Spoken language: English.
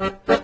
Bye.